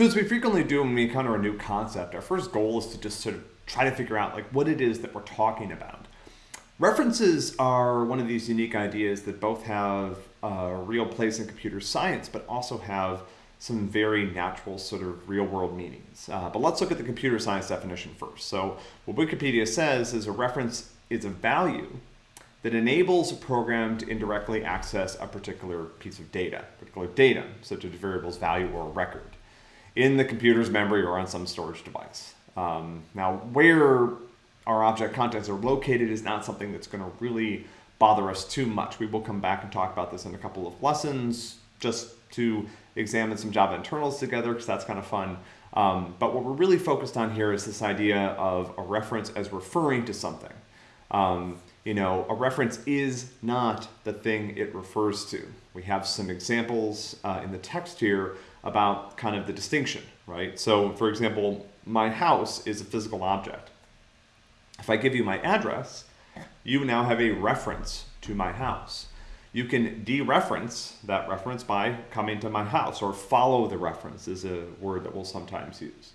So as we frequently do when we encounter a new concept, our first goal is to just sort of try to figure out like what it is that we're talking about. References are one of these unique ideas that both have a real place in computer science, but also have some very natural sort of real world meanings. Uh, but let's look at the computer science definition first. So what Wikipedia says is a reference is a value that enables a program to indirectly access a particular piece of data, particular data, such as a variable's value or a record in the computer's memory or on some storage device. Um, now, where our object contents are located is not something that's going to really bother us too much. We will come back and talk about this in a couple of lessons just to examine some Java internals together because that's kind of fun. Um, but what we're really focused on here is this idea of a reference as referring to something. Um, you know, a reference is not the thing it refers to. We have some examples uh, in the text here about kind of the distinction, right? So for example, my house is a physical object. If I give you my address, you now have a reference to my house. You can dereference that reference by coming to my house or follow the reference is a word that we'll sometimes use.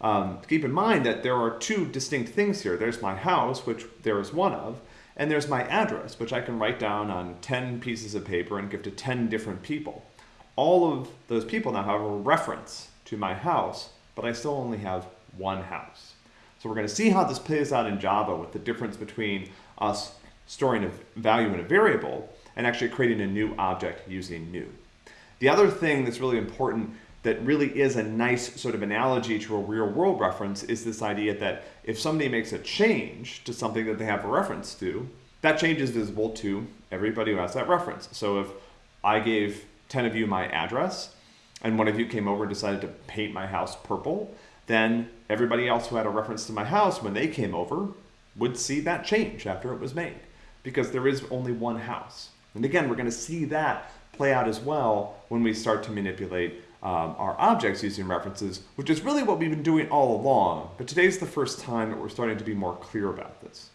Um, keep in mind that there are two distinct things here. There's my house, which there is one of, and there's my address, which I can write down on 10 pieces of paper and give to 10 different people all of those people now have a reference to my house, but I still only have one house. So we're going to see how this plays out in Java with the difference between us storing a value in a variable and actually creating a new object using new. The other thing that's really important that really is a nice sort of analogy to a real world reference is this idea that if somebody makes a change to something that they have a reference to, that change is visible to everybody who has that reference. So if I gave 10 of you my address, and one of you came over and decided to paint my house purple, then everybody else who had a reference to my house when they came over would see that change after it was made because there is only one house. And again, we're going to see that play out as well when we start to manipulate um, our objects using references, which is really what we've been doing all along. But today's the first time that we're starting to be more clear about this.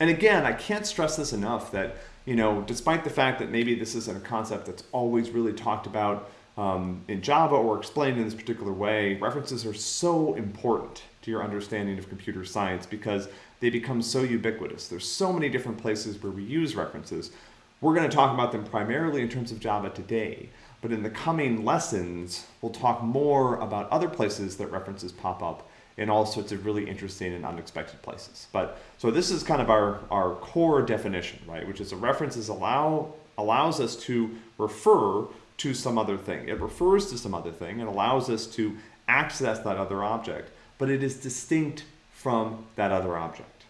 And again, I can't stress this enough that you know, despite the fact that maybe this isn't a concept that's always really talked about um, in Java or explained in this particular way, references are so important to your understanding of computer science because they become so ubiquitous. There's so many different places where we use references. We're going to talk about them primarily in terms of Java today, but in the coming lessons, we'll talk more about other places that references pop up in all sorts of really interesting and unexpected places. But so this is kind of our, our core definition, right? Which is a reference is allow allows us to refer to some other thing. It refers to some other thing and allows us to access that other object, but it is distinct from that other object.